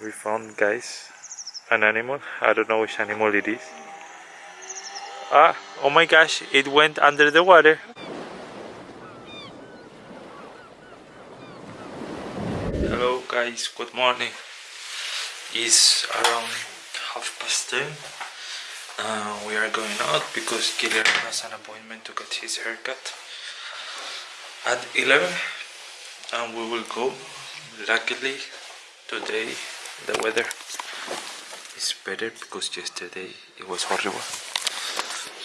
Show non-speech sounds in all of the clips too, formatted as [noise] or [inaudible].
we found guys. An animal. I don't know which animal it is. Ah oh my gosh it went under the water. Hello guys. Good morning. It's around half past 10 uh, we are going out because Guillermo has an appointment to get his haircut at 11 and we will go luckily today the weather is better because yesterday it was horrible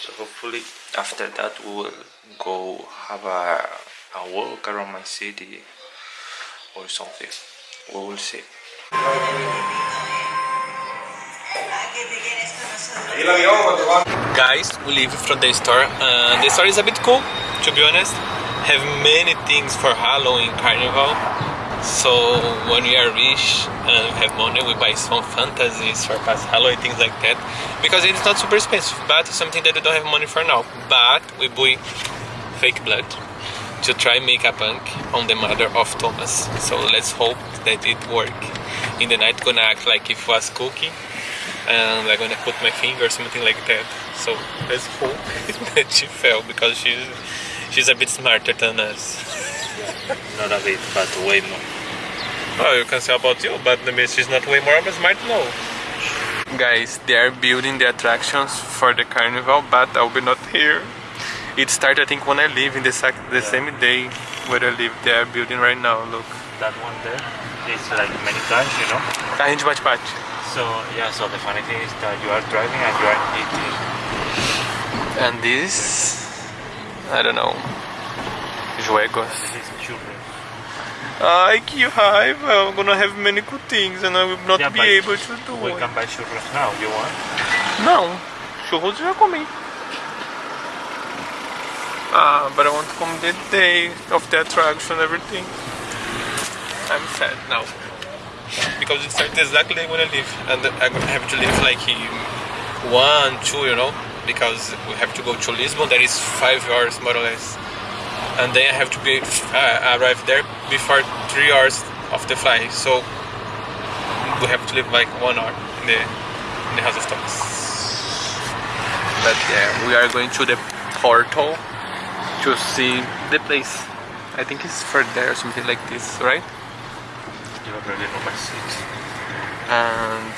so hopefully after that we will go have a, a walk around my city or something we will see Guys, we leave from the store. Uh, the store is a bit cool, to be honest. Have many things for Halloween Carnival. So when we are rich and have money, we buy some fantasies for past Halloween, things like that. Because it's not super expensive, but something that we don't have money for now. But we buy fake blood to try make a punk on the mother of Thomas. So let's hope that it work. In the night, gonna act like if was cooking and I'm gonna put my finger or something like that. So let's hope [laughs] that she fell because she's she's a bit smarter than us. not a bit but way more Oh, you can say about you, but maybe is not way more might know. Guys, they are building the attractions for the carnival, but I'll be not here. It started, I think, when I live in the, the Yeah. same day where I live. They are building right now, look. that one there is like many cars you know Carrinho de bate-bate. so yeah so the funny thing is that you are driving and you are eating And this, I don't know, Juegos. this is children Ai, que raiva! I'm gonna have many good things and I will not Yeah, be able to do we it. can buy churros now you want Não, churros eu já comi. Ah, but I want to come the day of the attraction, everything. I'm sad now. Because it started exactly when I leave. And I'm gonna have to leave like one, two, you know? Because we have to go to Lisbon, that is five hours more or less. And then I have to be uh, arrive there before three hours of the flight. So we have to live like one hour in the in the house of Thomas. But yeah, we are going to the portal to see the place. I think it's for there or something like this, right? you already know my seat And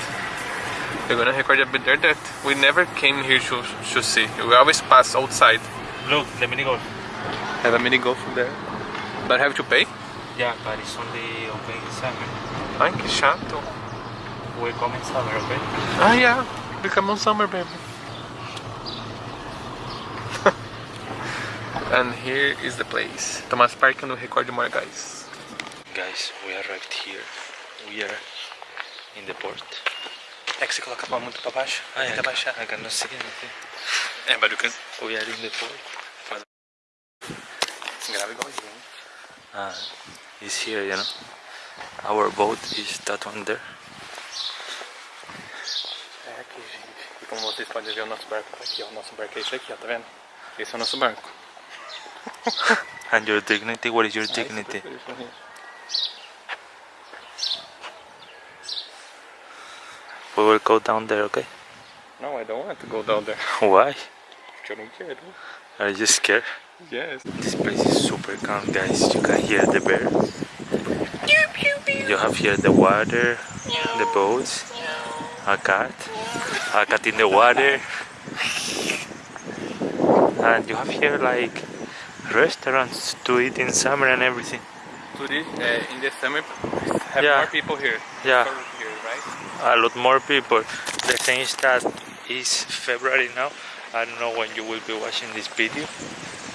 we're gonna record a bit there that we never came here to, to see. We always pass outside. look let me golf Have a mini golf there. But have to pay? yeah but it's only open in summer Ai, que chato. we come in summer okay Ah, yeah. Become on summer, baby. [laughs] and here is the place. Thomas Park and we record more guys. guys we arrived here we are in the port É que você coloca a mão muito pra baixo, Ah, tenta baixar. I cannot see anything É, but you can... we are in the port Grava igualzinho. and it's here you know our boat is that one there É aqui, gente. E como vocês podem ver, o nosso barco tá aqui, ó. O nosso barco é esse aqui, ó, tá vendo? Esse é o nosso barco. and your dignity what is your Ah, dignity we will go down there okay No, I don't want to go down there. [laughs] why Porque eu não quero. are you scared Yes. This place is super calm, guys. You can hear the bear. You have here the water, the boats, a cat, a cat in the water, and you have here like restaurants to eat in summer and everything. Today, uh, in the summer, have Yeah. more people here. Yeah. Here, right? A lot more people. The thing is that it's February now. I don't know when you will be watching this video,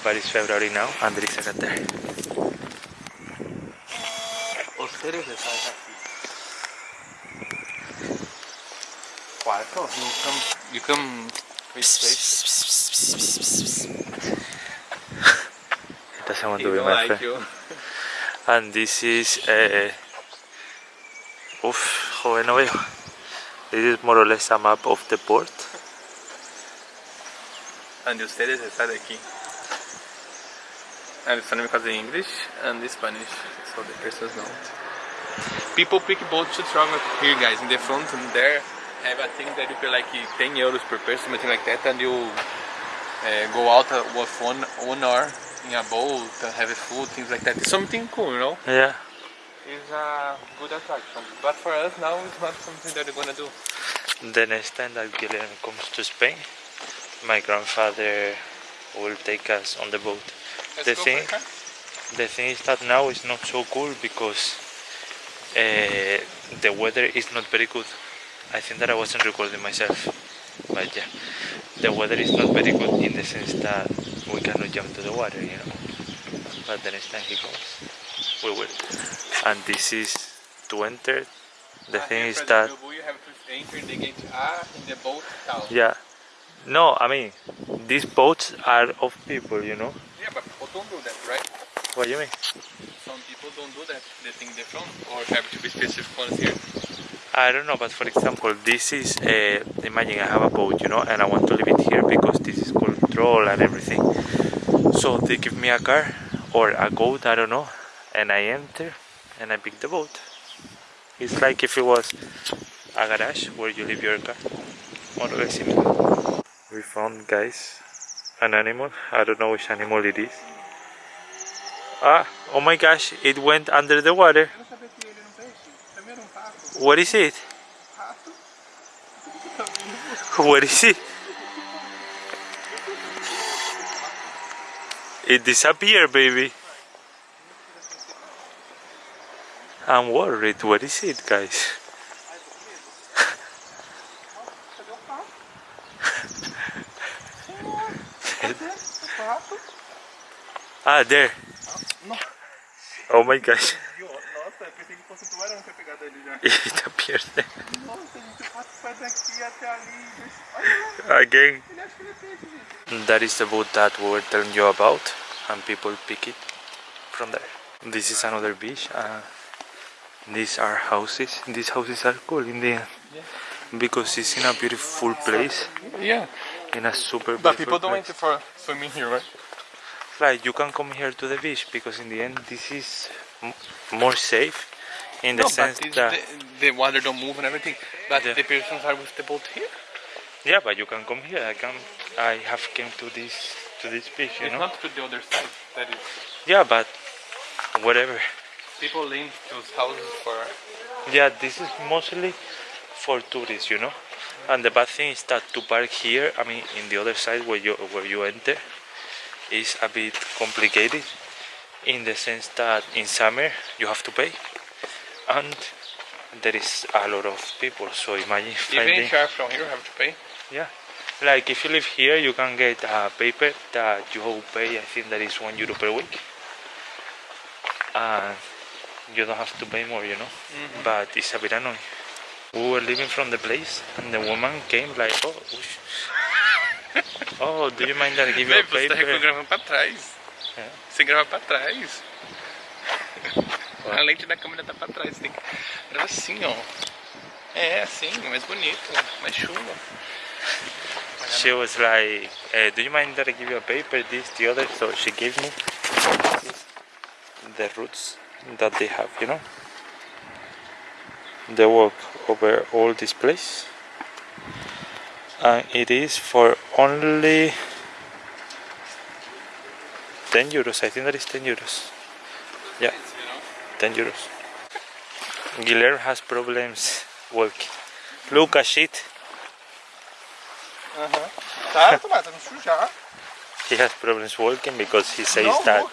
but it's February now, and there is a cat there. Cuarto, you come, you come with. It doesn't want to be my like friend. you. And this is uh, joven, no veo. This is more or less a map of the port. And ustedes están aquí. And it's only because of English and the Spanish, so the persons know. people pick boats to travel here, guys. In the front and there have a thing that you pay like 10 euros per person, something like that, and you uh, go out uh, with one one hour in a boat, uh, have food, things like that. It's something cool, you know. Yeah. It's a good attraction, but for us now it's not something that we're gonna do. The next time that Guilherme comes to Spain, my grandfather will take us on the boat. Let's The thing- for a car. The thing is that now it's not so cool because uh, the weather is not very good. I think that I wasn't recording myself, but yeah, the weather is not very good in the sense that we cannot jump to the water, you know. But the next time he comes, we will. And this is to enter. The Ah, thing is that the you have to enter the gate A in the boat town. yeah, no, I mean these boats are of people, you know. Yeah, but people don't do that, right? What do you mean? Some people don't do that. They think they're from or have to be specific ones here. I don't know, but for example, this is uh, imagine I have a boat, you know, and I want to leave it here because this is control and everything. So they give me a car or a goat, I don't know, and I enter and I pick the boat. It's like if it was a garage where you leave your car. More or less similar. We found, guys, an animal. I don't know which animal it is. Ah, oh my gosh, it went under the water. Eu não sabia que ele era peixe. Também era pato. What is it? [laughs] What is it? It disappeared, baby. I'm worried. What is it, guys? Cadê o pato? Cadê o pato? Ah, there. Nossa, Oh my gosh. nossa, eu pensei que fosse o tubarão que tinha pegado ele já. It appeared there. Nossa, gente, o pato sai daqui até ali. Olha lá, Again. ele acha que ele é peixe, gente. That is the boat that we were telling you about, and people pick it from there. This is another beach. Uh, these are houses. These houses are cool in the end because it's in a beautiful place, Yeah, in a super. but people don't place. enter for swimming here, right? Like you can come here to the beach because in the end this is m- more safe in the no, sense that the, the water don't move and everything. But Yeah. the persons are with the boat here. yeah but you can come here i can i have came to this to this beach you It's know not to the other side. That is, yeah but whatever people lean those houses for. yeah this is mostly for tourists you know and the bad thing is that to park here i mean in the other side where you where you enter is a bit complicated in the sense that in summer you have to pay and there is a lot of people so imagine Even if you are from here, you have to pay. Yeah. Like if you live here, you can get a paper that you will pay. I think that is one euro per week, and you don't have to pay more, you know. Mm-hmm. But it's a bit annoying. We were leaving from the place, and the woman came like, "Oh. Oh, do you mind that I give you a Babe, você tá paper?" gravando pra trás. É. Você grava pra trás. A lente da câmera tá pra trás. Você tem que gravar assim, ó. É, assim, mais bonito, mais chuva. She was like, eh, "Do you mind that I give you a paper? This, the other." So she gave me the routes that they have, you know. They walk over all this place, and it is for only ten euros. I think that is ten euros. Yeah, ten euros. Guilherme has problems walking. Look at shit. Aham. Tá, Tomás, não sujar. He has problems walking because he says No, that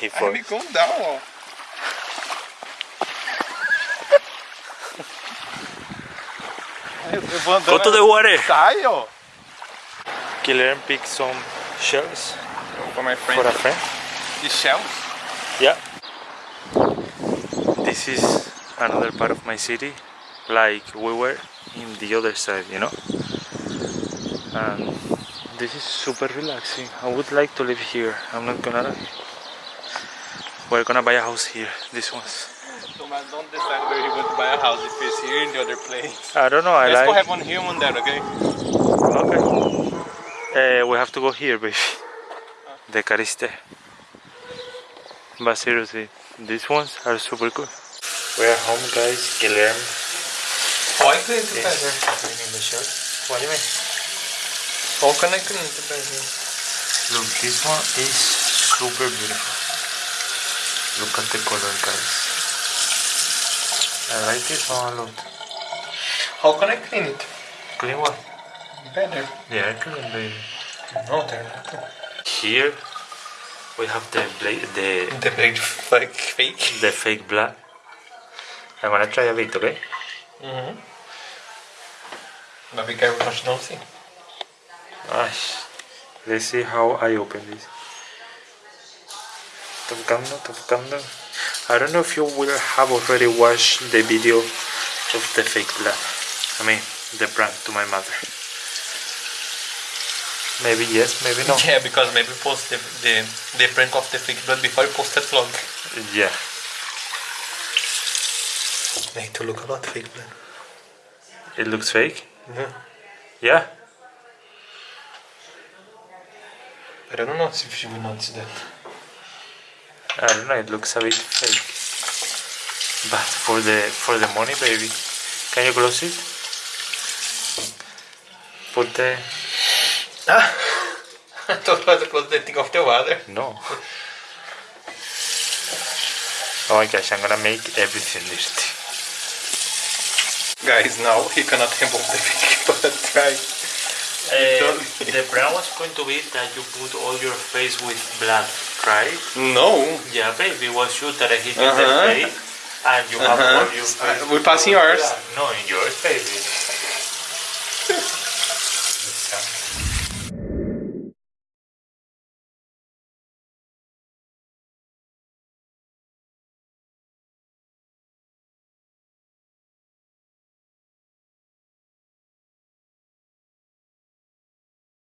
he falls. me calm down, ó. Eu vou andando. Go to the water. Sai, ó. Guilherme picked some shells For my friend. for a friend. The shells. Yeah. This is another part of my city, like we were in the other side, you know. And this is super relaxing. I would like to live here. I'm not gonna lie. We're gonna buy a house here. This one's. Tomás, don't decide where you want to buy a house. If it's here in the other place. I don't know. I Let's go have one here, one there, okay? Okay. Uh, we have to go here, baby. The cariste. But seriously, these ones are super cool. We're home, guys. Guillermo How I clean it is better? cleaning the shirt. What do you mean? How can I clean it better? Look, this one is super beautiful. Look at the color, guys. I like this one a lot. How can I clean it Clean one? better? Yeah, clean, baby. No, they're not. Here we have the bla- the The big like fake. the fake blood. I'm gonna try a bit, okay? Mm-hmm. But be careful you don't. Gosh. Let's see how I open this. Tocando, tocando. I don't know if you will have already watched the video of the fake blood. I mean, the prank to my mother. Maybe yes, maybe no. Yeah, because maybe post the, the, the prank of the fake blood before I post that vlog. Yeah. Need to look a lot fake blood. It looks fake. Yeah. Yeah. But I don't know if she will notice that. I don't know. It looks a bit fake. But for the for the money, baby, can you close it? Put the Ah! [laughs] I thought I had to close the thing of the water. no. Oh my gosh, I'm gonna make everything dirty. Guys, now he cannot remove the fake [laughs] blood, right? Uh, the plan was going to be that you put all your face with blood, right? No. Yeah, baby, was shoot that I hit Uh-huh. in the face, and you have Uh-huh. all your face. Uh, we passing yours. No, in yours, baby. [laughs]